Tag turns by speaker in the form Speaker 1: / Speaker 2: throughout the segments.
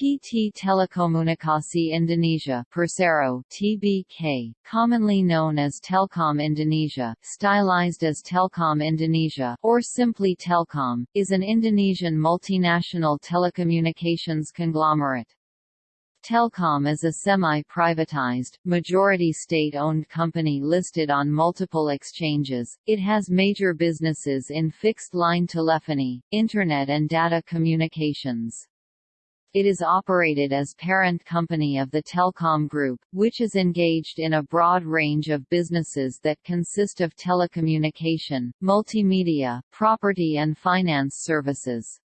Speaker 1: PT Telekomunikasi Indonesia Persero TBK, commonly known as Telkom Indonesia, stylized as Telkom Indonesia or simply Telkom, is an Indonesian multinational telecommunications conglomerate. Telkom is a semi-privatized, majority state-owned company listed on multiple exchanges. It has major businesses in fixed-line telephony, internet and data communications. It is operated as parent company of the Telkom Group, which is engaged in a broad range of businesses that consist of telecommunication, multimedia, property and finance services.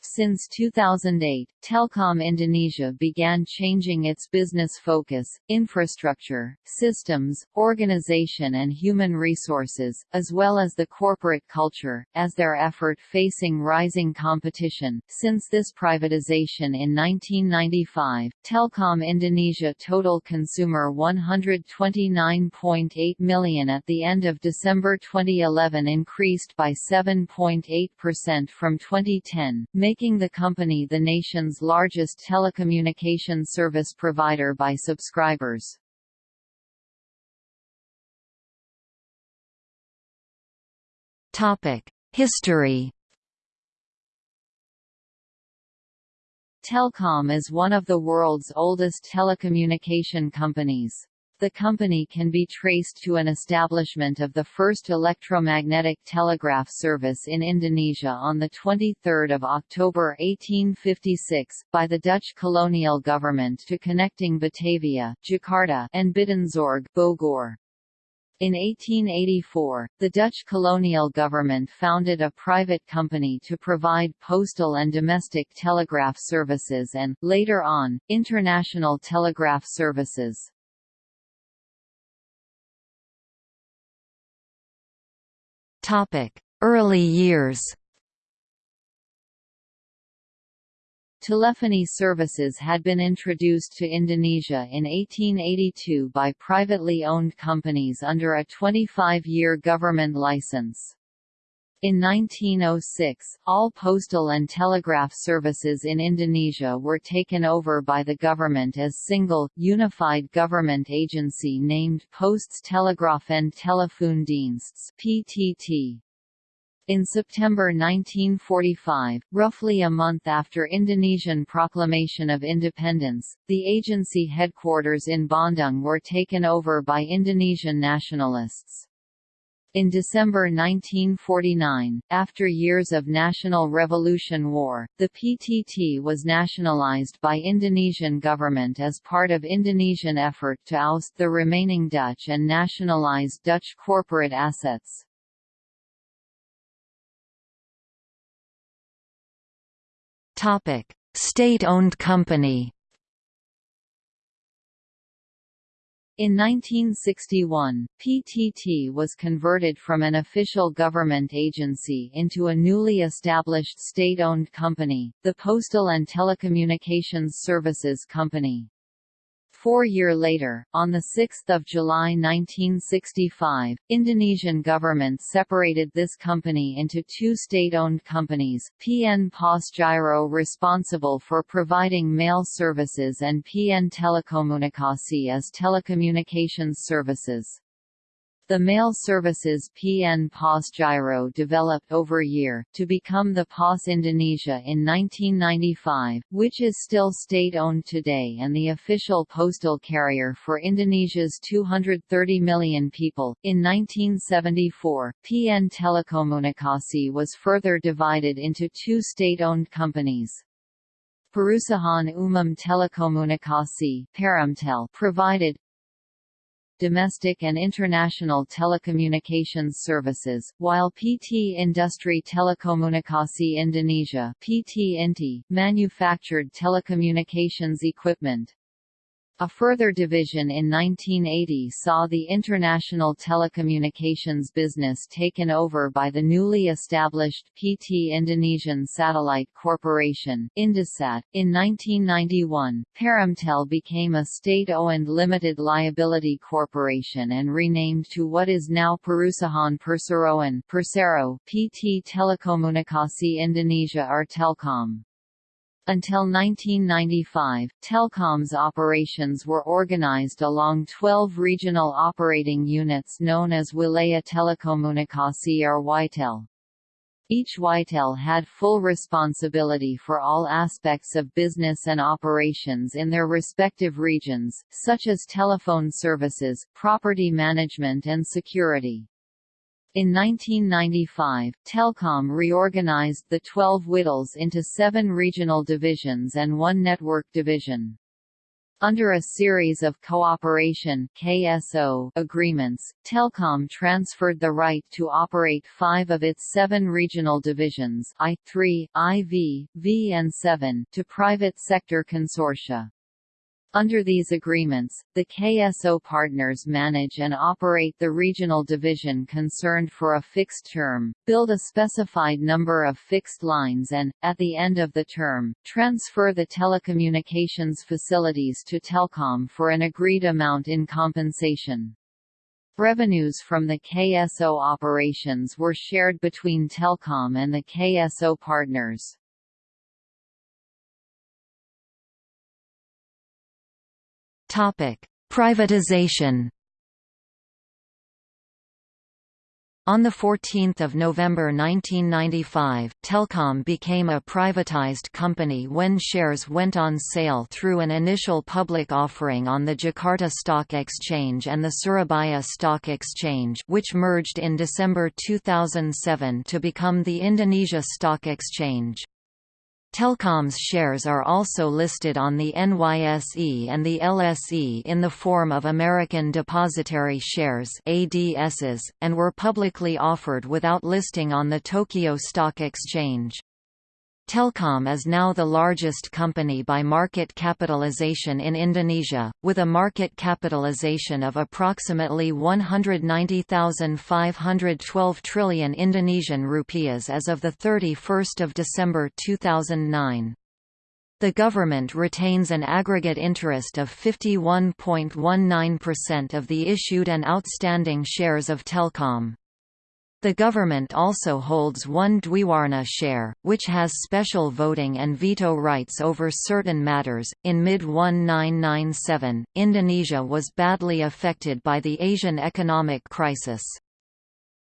Speaker 1: Since 2008, Telkom Indonesia began changing its business focus, infrastructure, systems, organization and human resources, as well as the corporate culture, as their effort facing rising competition. Since this privatization in 1995, Telkom Indonesia total consumer 129.8 million at the end of December 2011 increased by 7.8% from 2010, making the company the nation's largest telecommunication service provider by subscribers. History Telkom is one of the world's oldest telecommunication companies. The company can be traced to an establishment of the first electromagnetic telegraph service in Indonesia on 23 October 1856, by the Dutch colonial government to connecting Batavia Jakarta and Buitenzorg Bogor. In 1884, the Dutch colonial government founded a private company to provide postal and domestic telegraph services and, later on, international telegraph services. Early years Telephony services had been introduced to Indonesia in 1882 by privately owned companies under a 25-year government license. In 1906, all postal and telegraph services in Indonesia were taken over by the government as single, unified government agency named Posts Telegraph and Telefoondiensts (PTT). In September 1945, roughly a month after Indonesian proclamation of independence, the agency headquarters in Bandung were taken over by Indonesian nationalists. In December 1949, after years of national revolution war, the PTT was nationalized by Indonesian government as part of Indonesian effort to oust the remaining Dutch and nationalize Dutch corporate assets. State-owned company In 1961, PTT was converted from an official government agency into a newly established state-owned company, the Postal and Telecommunications Services Company. Four year later, on 6 July 1965, Indonesian government separated this company into two state-owned companies, PN Pos Giro responsible for providing mail services and PN Telekomunikasi as telecommunications services. The mail services PN POS Giro developed over year, to become the POS Indonesia in 1995, which is still state-owned today and the official postal carrier for Indonesia's 230 million people. In 1974, PN Telekomunikasi was further divided into two state-owned companies. Perusahaan Umum Telekomunikasi provided domestic and international telecommunications services, while PT Industri Telekomunikasi Indonesia PT Inti manufactured telecommunications equipment. A further division in 1980 saw the international telecommunications business taken over by the newly established PT Indonesian Satellite Corporation Indosat. .In 1991, Perumtel became a state-owned limited liability corporation and renamed to what is now Perusahaan Perseroan Persero PT Telekomunikasi Indonesia or Telkom. Until 1995, Telkom's operations were organized along 12 regional operating units known as Wilayah Telekomunikasi or WITEL. Each WITEL had full responsibility for all aspects of business and operations in their respective regions, such as telephone services, property management and security. In 1995, Telkom reorganized the 12 WITELs into seven regional divisions and one network division. Under a series of cooperation KSO agreements, Telkom transferred the right to operate five of its seven regional divisions I3, IV, V and 7 to private sector consortia. Under these agreements, the KSO partners manage and operate the regional division concerned for a fixed term, build a specified number of fixed lines and, at the end of the term, transfer the telecommunications facilities to Telkom for an agreed amount in compensation. Revenues from the KSO operations were shared between Telkom and the KSO partners.
Speaker 2: Topic: Privatization. On 14 November 1995, Telkom became a privatized company when shares went on sale through an initial public offering on the Jakarta Stock Exchange and the Surabaya Stock Exchange which merged in December 2007 to become the Indonesia Stock Exchange. Telkom's shares are also listed on the NYSE and the LSE in the form of American Depositary Shares ADSs, and were publicly offered without listing on the Tokyo Stock Exchange. Telkom is now the largest company by market capitalization in Indonesia, with a market capitalization of approximately 190,512 trillion Indonesian rupiahs as of 31 December 2009. The government retains an aggregate interest of 51.19% of the issued and outstanding shares of Telkom. The government also holds one Dwiwarna share, which has special voting and veto rights over certain matters. In mid 1997, Indonesia was badly affected by the Asian economic crisis.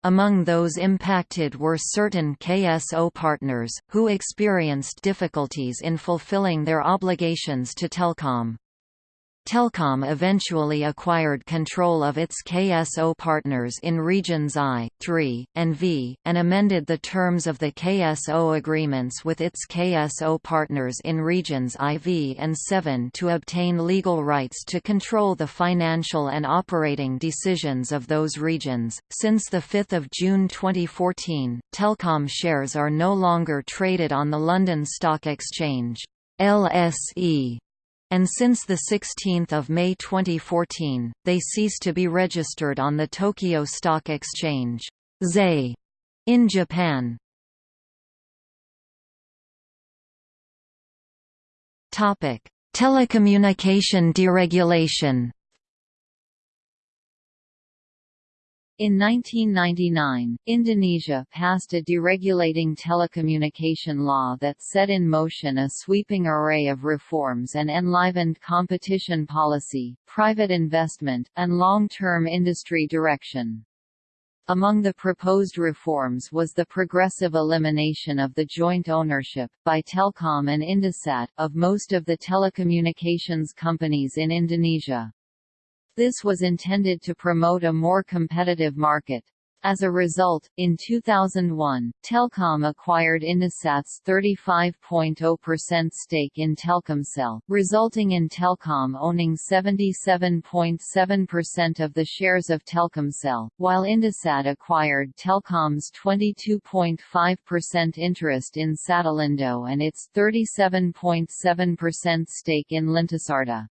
Speaker 2: Among those impacted were certain KSO partners, who experienced difficulties in fulfilling their obligations to Telkom. Telkom eventually acquired control of its KSO partners in regions I, III, and V, and amended the terms of the KSO agreements with its KSO partners in regions IV and VII to obtain legal rights to control the financial and operating decisions of those regions. Since 5 June 2014, Telkom shares are no longer traded on the London Stock Exchange. LSE and since 16 May 2014, they cease to be registered on the Tokyo Stock Exchange ZEI, in Japan. Telecommunication deregulation
Speaker 1: In 1999, Indonesia passed a deregulating telecommunication law that set in motion a sweeping array of reforms and enlivened competition policy, private investment, and long-term industry direction. Among the proposed reforms was the progressive elimination of the joint ownership, by Telkom and Indosat, of most of the telecommunications companies in Indonesia. This was intended to promote a more competitive market. As a result, in 2001, Telkom acquired Indosat's 35.0% stake in Telkomsel, resulting in Telkom owning 77.7% of the shares of Telkomsel, while Indosat acquired Telkom's 22.5% interest in Satellindo and its 37.7% stake in Lintasarta.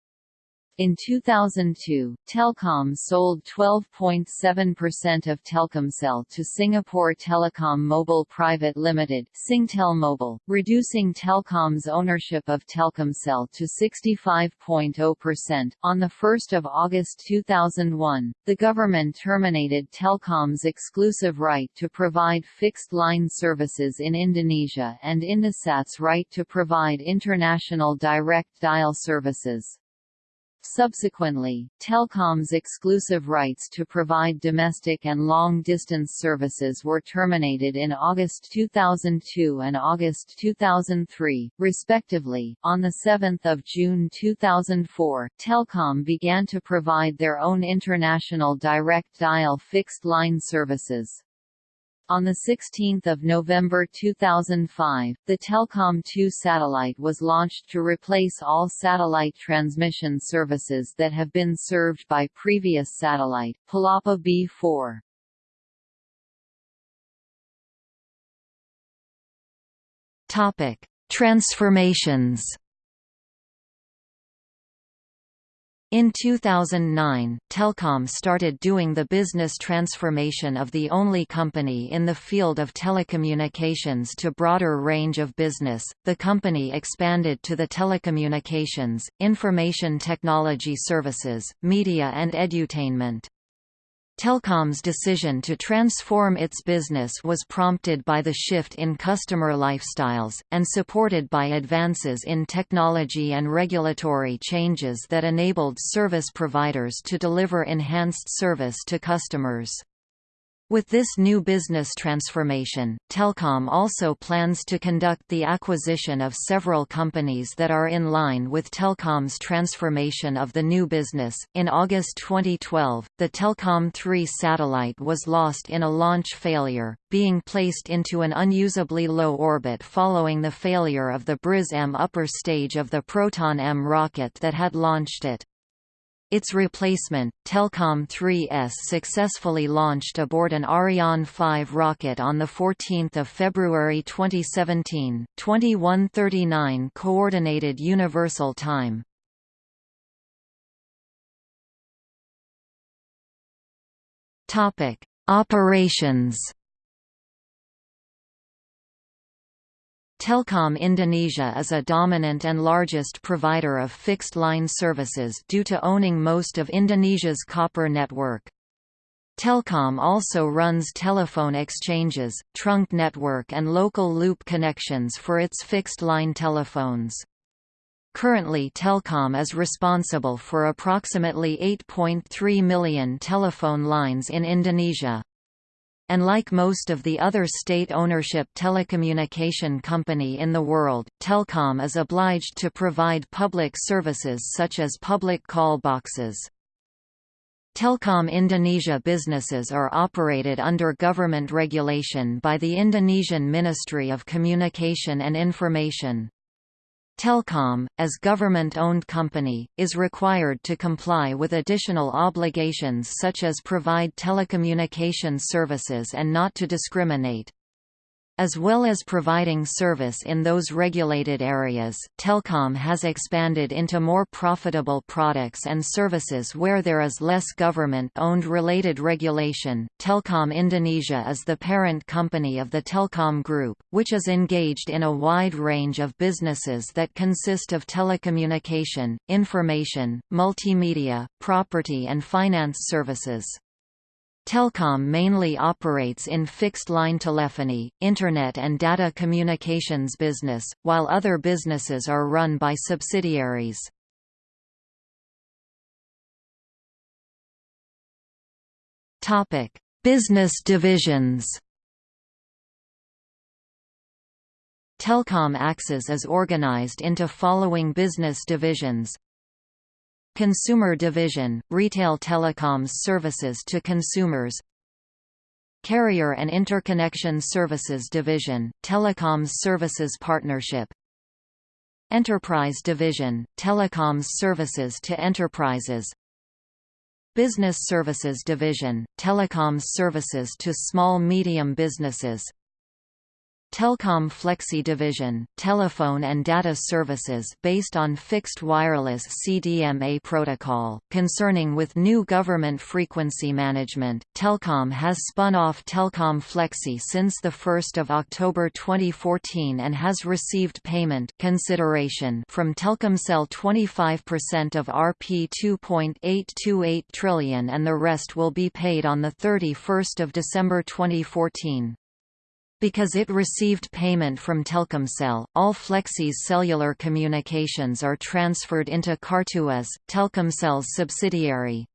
Speaker 1: In 2002, Telkom sold 12.7% of Telkomsel to Singapore Telecom Mobile Private Limited Singtel Mobile, reducing Telkom's ownership of Telkomsel to 65.0%. On 1 August 2001, the government terminated Telkom's exclusive right to provide fixed-line services in Indonesia and Indosat's right to provide international direct dial services. Subsequently, Telkom's exclusive rights to provide domestic and long-distance services were terminated in August 2002 and August 2003, respectively. On 7 June 2004, Telkom began to provide their own international direct dial fixed-line services. On 16 November 2005, the Telkom 2 satellite was launched to replace all satellite transmission services that have been served by previous satellite, Palapa B4.
Speaker 2: Topic: Transformations In 2009, Telkom started doing the business transformation of the only company in the field of telecommunications to broader range of business. The company expanded to the telecommunications, information technology services, media and edutainment. Telkom's decision to transform its business was prompted by the shift in customer lifestyles, and supported by advances in technology and regulatory changes that enabled service providers to deliver enhanced service to customers. With this new business transformation, Telkom also plans to conduct the acquisition of several companies that are in line with Telkom's transformation of the new business. In August 2012, the Telkom 3 satellite was lost in a launch failure, being placed into an unusably low orbit following the failure of the Briz-M upper stage of the Proton-M rocket that had launched it. Its replacement, Telkom 3S successfully launched aboard an Ariane 5 rocket on 14 February 2017, 2139 Coordinated Universal Time. Operations Telkom Indonesia is a dominant and largest provider of fixed-line services due to owning most of Indonesia's copper network. Telkom also runs telephone exchanges, trunk network and local loop connections for its fixed-line telephones. Currently Telkom is responsible for approximately 8.3 million telephone lines in Indonesia and like most of the other state-ownership telecommunication company in the world, Telkom is obliged to provide public services such as public call boxes. Telkom Indonesia businesses are operated under government regulation by the Indonesian Ministry of Communication and Information. Telkom, as government-owned company, is required to comply with additional obligations such as provide telecommunication services and not to discriminate. As well as providing service in those regulated areas, Telkom has expanded into more profitable products and services where there is less government-owned related regulation. Telkom Indonesia is the parent company of the Telkom Group, which is engaged in a wide range of businesses that consist of telecommunication, information, multimedia, property and finance services. Telkom mainly operates in fixed-line telephony, Internet and data communications business, while other businesses are run by subsidiaries. Topic: business divisions Telkom Axis is organized into following business divisions Consumer Division, retail telecoms services to consumers. Carrier and Interconnection Services Division, telecoms services partnership. Enterprise Division, telecoms services to enterprises. Business Services Division, telecoms services to small-medium businesses Telkom Flexi Division, telephone and data services based on fixed wireless CDMA protocol. Concerning with new government frequency management, Telkom has spun off Telkom Flexi since 1 October 2014 and has received payment consideration from Telkomsel 25% of Rp 2.828 trillion and the rest will be paid on 31 December 2014. Because it received payment from Telkomsel, all Flexi's cellular communications are transferred into Cartuas, Telkomsel's subsidiary.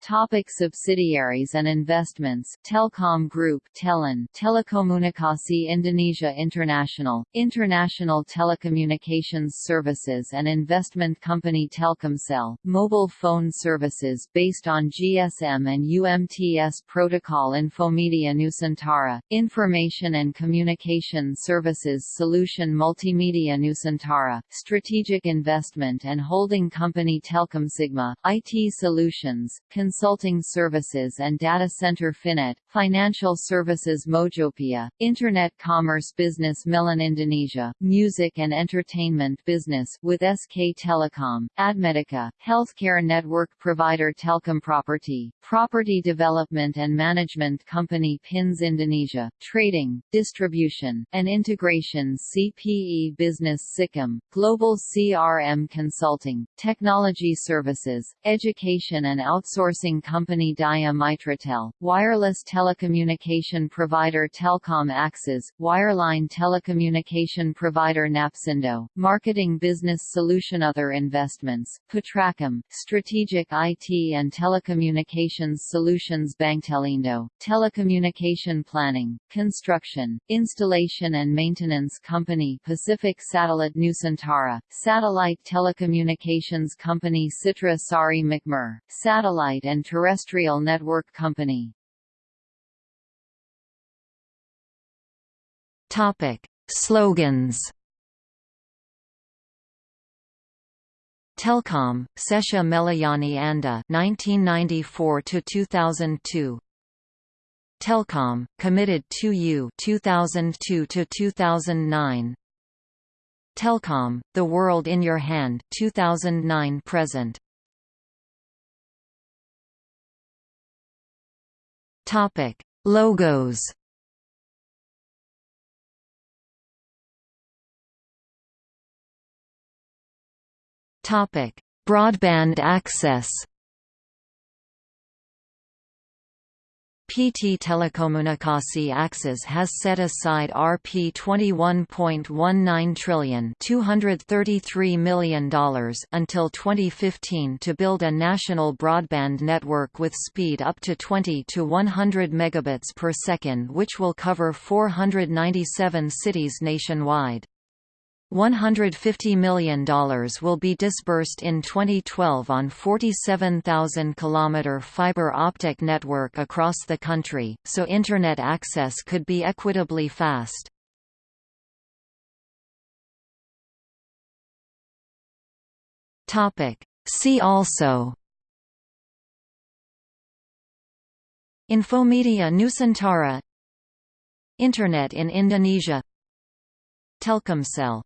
Speaker 1: Topic subsidiaries and investments. Telkom Group Telin Telekomunikasi Indonesia International, International Telecommunications Services and Investment Company Telkomsel, mobile phone services based on GSM and UMTS protocol Infomedia Nusantara, Information and Communication Services Solution Multimedia Nusantara, Strategic Investment and Holding Company Telkomsigma, IT Solutions, consulting services and data center Finnet, financial services Mojopia, internet commerce business Melon Indonesia, music and entertainment business with SK Telecom, Admedica, healthcare network provider Telkom Property, property development and management company Pins Indonesia, trading, distribution, and integration CPE Business Sikkim, global CRM consulting, technology services, education and outsourcing company Daya Mitratel, wireless telecommunication provider Telkom Akses, wireline telecommunication provider Napsindo, marketing business solution Other investments, Patrakom, strategic IT and telecommunications solutions Bangtelindo, telecommunication planning, construction, installation and maintenance company Pacific Satellite Nusantara, satellite telecommunications company Citra Sari Makmur, satellite and Terrestrial Network Company.
Speaker 2: Topic: Slogans. Telkom, Sesha Melayani Anda 1994 to 2002 Telkom, Committed to You 2002 to 2009 Telkom, The World in Your Hand 2009 present Topic: Logos. Topic: Broadband access. PT Telekomunikasi Axis has set aside Rp 21.19 trillion $233 million until 2015 to build a national broadband network with speed up to 20 to 100 megabits per second which will cover 497 cities nationwide. $150 million will be disbursed in 2012 on 47,000 km fiber optic network across the country, so Internet access could be equitably fast. See also Infomedia Nusantara Internet in Indonesia Telkomsel